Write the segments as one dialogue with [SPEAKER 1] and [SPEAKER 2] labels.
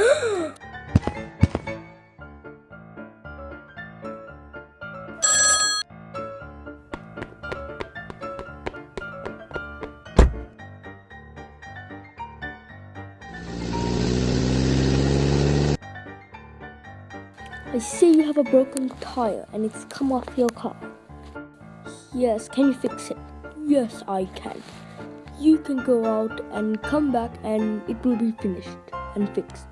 [SPEAKER 1] I see you have a broken tire and it's come off your car. Yes, can you fix it? Yes, I can. You can go out and come back and it will be finished and fixed.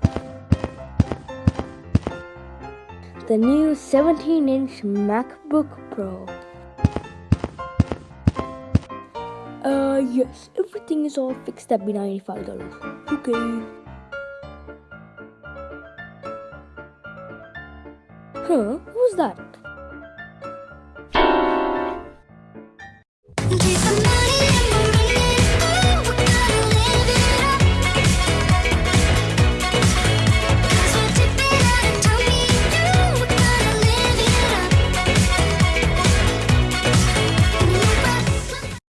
[SPEAKER 1] The new 17 inch MacBook Pro. Uh, yes, everything is all fixed at be $95. Okay. Huh? Who's that?